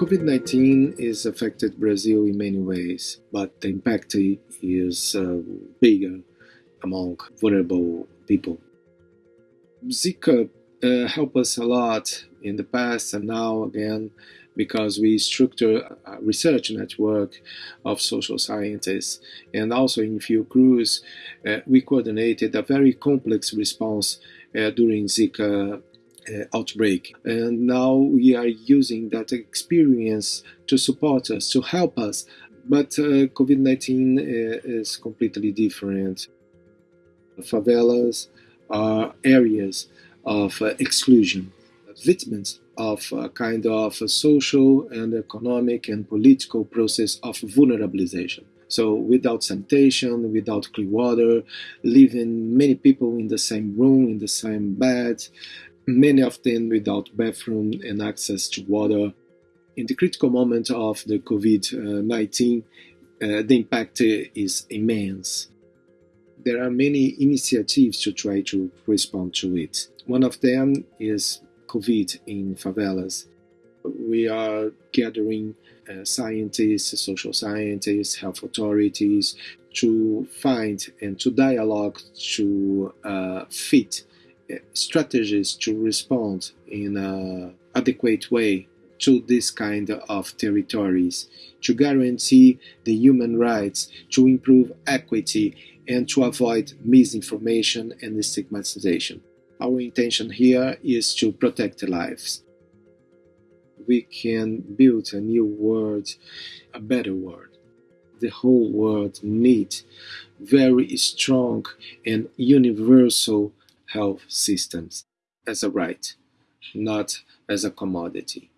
COVID-19 has affected Brazil in many ways, but the impact is uh, bigger among vulnerable people. Zika uh, helped us a lot in the past and now again because we structure a research network of social scientists and also in Fiocruz uh, we coordinated a very complex response uh, during Zika outbreak. And now we are using that experience to support us, to help us. But uh, COVID 19 uh, is completely different. Favelas are areas of uh, exclusion, victims of a kind of a social and economic and political process of vulnerabilization. So without sanitation, without clean water, living many people in the same room, in the same bed, many of them without bathroom and access to water. In the critical moment of the COVID-19, uh, the impact is immense. There are many initiatives to try to respond to it. One of them is COVID in favelas. We are gathering uh, scientists, social scientists, health authorities to find and to dialogue to uh, fit strategies to respond in an adequate way to this kind of territories, to guarantee the human rights, to improve equity, and to avoid misinformation and stigmatization. Our intention here is to protect lives. We can build a new world, a better world. The whole world needs very strong and universal health systems as a right, not as a commodity.